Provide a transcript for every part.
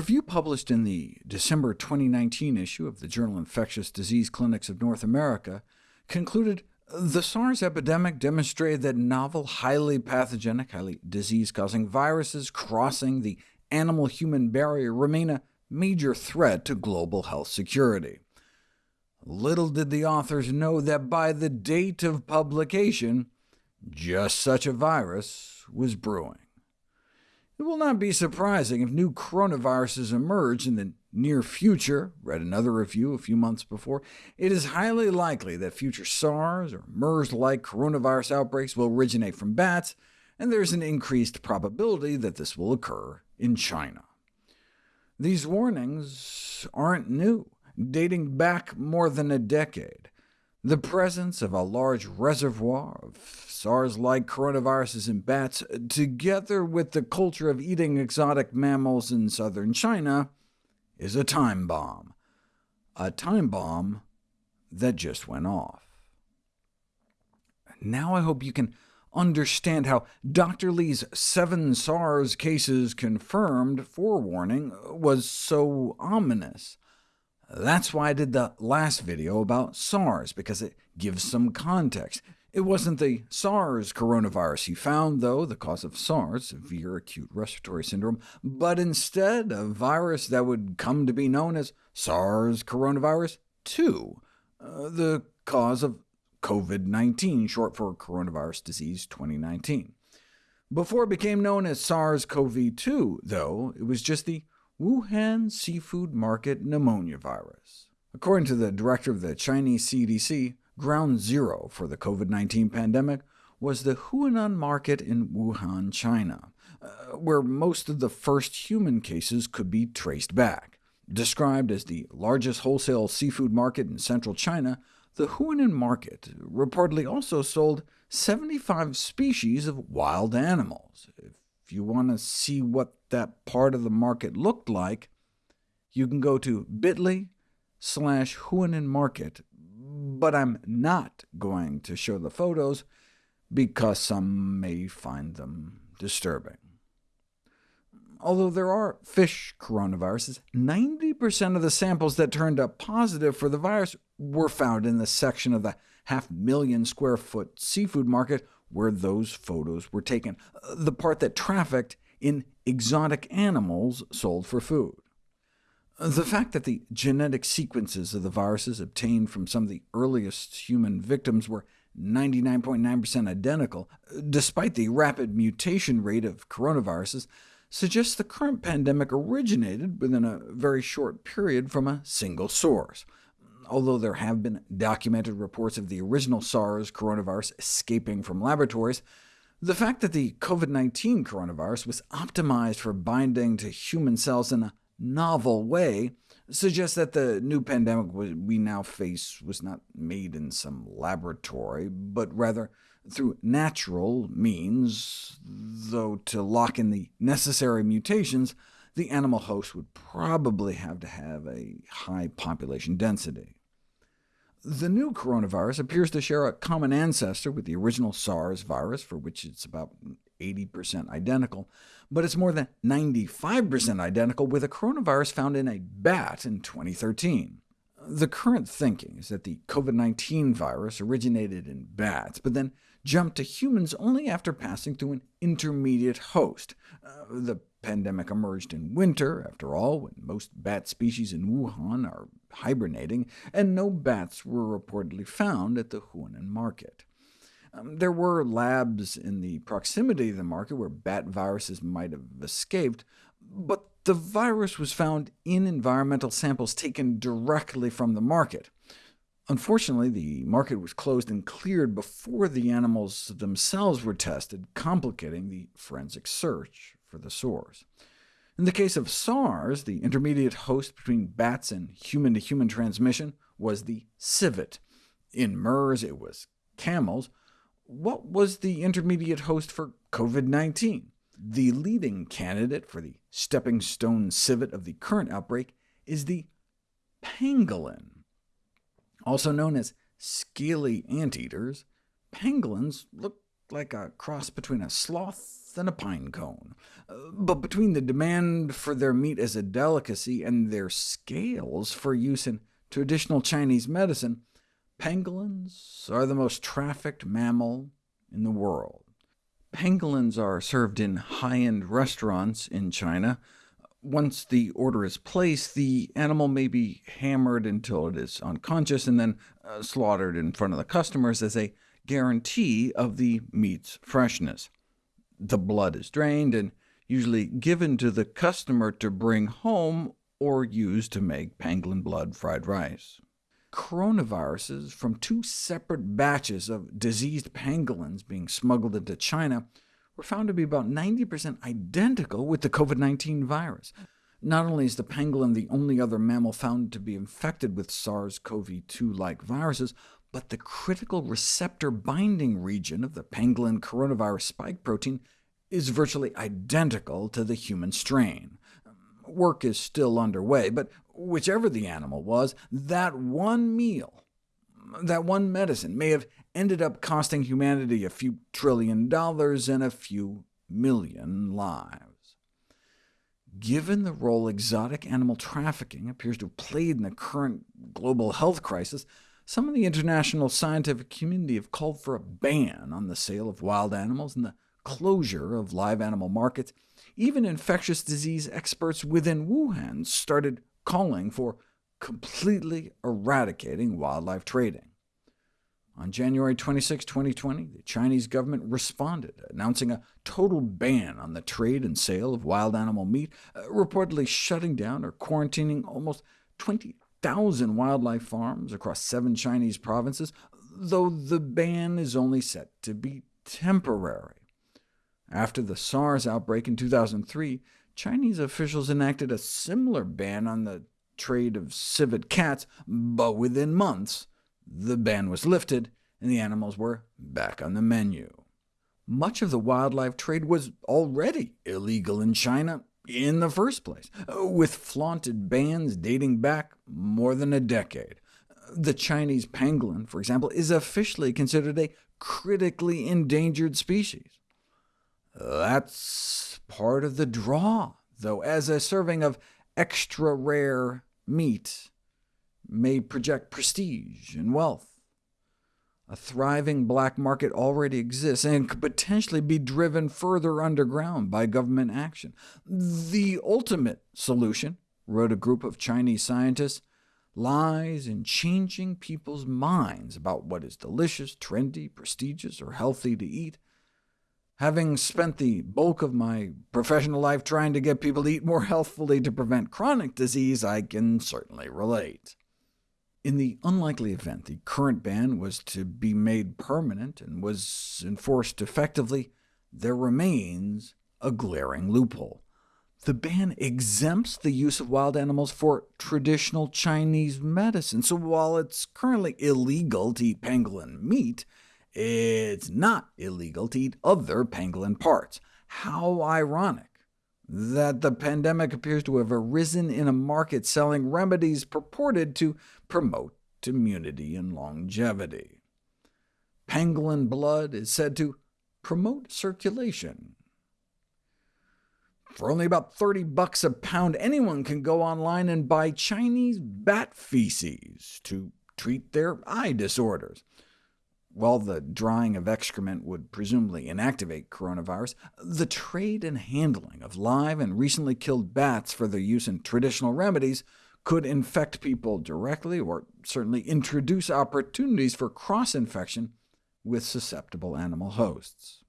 review published in the December 2019 issue of the journal Infectious Disease Clinics of North America concluded the SARS epidemic demonstrated that novel, highly pathogenic, highly disease-causing viruses crossing the animal-human barrier remain a major threat to global health security. Little did the authors know that by the date of publication, just such a virus was brewing. It will not be surprising if new coronaviruses emerge in the near future. Read another review a few months before. It is highly likely that future SARS or MERS-like coronavirus outbreaks will originate from bats, and there's an increased probability that this will occur in China. These warnings aren't new, dating back more than a decade. The presence of a large reservoir of SARS-like coronaviruses in bats, together with the culture of eating exotic mammals in southern China, is a time bomb. A time bomb that just went off. Now I hope you can understand how Dr. Li's seven SARS cases confirmed forewarning was so ominous. That's why I did the last video about SARS, because it gives some context. It wasn't the SARS coronavirus he found, though, the cause of SARS, severe acute respiratory syndrome, but instead a virus that would come to be known as SARS coronavirus 2, uh, the cause of COVID-19, short for coronavirus disease 2019. Before it became known as SARS-CoV-2, though, it was just the Wuhan seafood market pneumonia virus. According to the director of the Chinese CDC, ground zero for the COVID-19 pandemic was the Huanan market in Wuhan, China, uh, where most of the first human cases could be traced back. Described as the largest wholesale seafood market in central China, the Huanan market reportedly also sold 75 species of wild animals. If you want to see what that part of the market looked like, you can go to bit.ly slash Market, but I'm not going to show the photos because some may find them disturbing. Although there are fish coronaviruses, 90% of the samples that turned up positive for the virus were found in the section of the half-million square foot seafood market where those photos were taken, uh, the part that trafficked in exotic animals sold for food. Uh, the fact that the genetic sequences of the viruses obtained from some of the earliest human victims were 99.9% identical, uh, despite the rapid mutation rate of coronaviruses, suggests the current pandemic originated within a very short period from a single source although there have been documented reports of the original SARS coronavirus escaping from laboratories, the fact that the COVID-19 coronavirus was optimized for binding to human cells in a novel way suggests that the new pandemic we now face was not made in some laboratory, but rather through natural means, though to lock in the necessary mutations, the animal host would probably have to have a high population density. The new coronavirus appears to share a common ancestor with the original SARS virus, for which it's about 80% identical, but it's more than 95% identical with a coronavirus found in a bat in 2013. The current thinking is that the COVID-19 virus originated in bats, but then jumped to humans only after passing through an intermediate host. Uh, the pandemic emerged in winter, after all, when most bat species in Wuhan are hibernating, and no bats were reportedly found at the Huanan market. Um, there were labs in the proximity of the market where bat viruses might have escaped, but the virus was found in environmental samples taken directly from the market. Unfortunately, the market was closed and cleared before the animals themselves were tested, complicating the forensic search for the source. In the case of SARS, the intermediate host between bats and human-to-human -human transmission was the civet. In MERS, it was camels. What was the intermediate host for COVID-19? The leading candidate for the stepping stone civet of the current outbreak is the pangolin. Also known as scaly anteaters, pangolins look like a cross between a sloth than a pine cone. Uh, but between the demand for their meat as a delicacy and their scales for use in traditional Chinese medicine, pangolins are the most trafficked mammal in the world. Pangolins are served in high-end restaurants in China, once the order is placed, the animal may be hammered until it is unconscious, and then uh, slaughtered in front of the customers as a guarantee of the meat's freshness. The blood is drained and usually given to the customer to bring home or use to make pangolin blood fried rice. Coronaviruses from two separate batches of diseased pangolins being smuggled into China were found to be about 90% identical with the COVID-19 virus. Not only is the pangolin the only other mammal found to be infected with SARS-CoV-2-like viruses, but the critical receptor binding region of the pangolin coronavirus spike protein is virtually identical to the human strain. Work is still underway, but whichever the animal was, that one meal, that one medicine may have ended up costing humanity a few trillion dollars and a few million lives. Given the role exotic animal trafficking appears to have played in the current global health crisis, some of the international scientific community have called for a ban on the sale of wild animals and the closure of live animal markets. Even infectious disease experts within Wuhan started calling for completely eradicating wildlife trading. On January 26, 2020, the Chinese government responded, announcing a total ban on the trade and sale of wild animal meat, uh, reportedly shutting down or quarantining almost 20,000 wildlife farms across seven Chinese provinces, though the ban is only set to be temporary. After the SARS outbreak in 2003, Chinese officials enacted a similar ban on the trade of civet cats, but within months, the ban was lifted, and the animals were back on the menu. Much of the wildlife trade was already illegal in China in the first place, uh, with flaunted bans dating back more than a decade. The Chinese pangolin, for example, is officially considered a critically endangered species. That's part of the draw, though, as a serving of extra rare meat may project prestige and wealth. A thriving black market already exists, and could potentially be driven further underground by government action. The ultimate solution, wrote a group of Chinese scientists, lies in changing people's minds about what is delicious, trendy, prestigious, or healthy to eat. Having spent the bulk of my professional life trying to get people to eat more healthfully to prevent chronic disease, I can certainly relate. In the unlikely event the current ban was to be made permanent and was enforced effectively, there remains a glaring loophole. The ban exempts the use of wild animals for traditional Chinese medicine, so while it's currently illegal to eat pangolin meat, it's not illegal to eat other pangolin parts. How ironic that the pandemic appears to have arisen in a market selling remedies purported to promote immunity and longevity. Pangolin blood is said to promote circulation. For only about 30 bucks a pound, anyone can go online and buy Chinese bat feces to treat their eye disorders. While the drying of excrement would presumably inactivate coronavirus, the trade and handling of live and recently killed bats for their use in traditional remedies could infect people directly, or certainly introduce opportunities for cross-infection with susceptible animal hosts.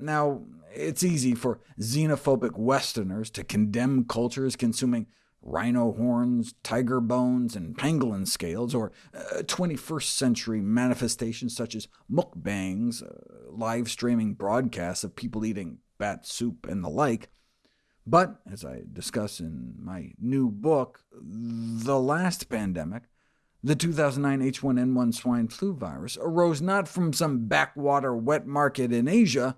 Now, it's easy for xenophobic Westerners to condemn cultures consuming rhino horns, tiger bones, and pangolin scales, or uh, 21st century manifestations such as mukbangs, uh, live streaming broadcasts of people eating bat soup and the like. But, as I discuss in my new book, the last pandemic, the 2009 H1N1 swine flu virus, arose not from some backwater wet market in Asia,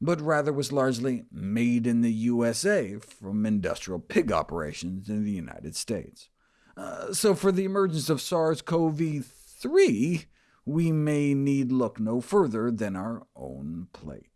but rather was largely made in the USA from industrial pig operations in the United States. Uh, so for the emergence of SARS-CoV-3, we may need look no further than our own plate.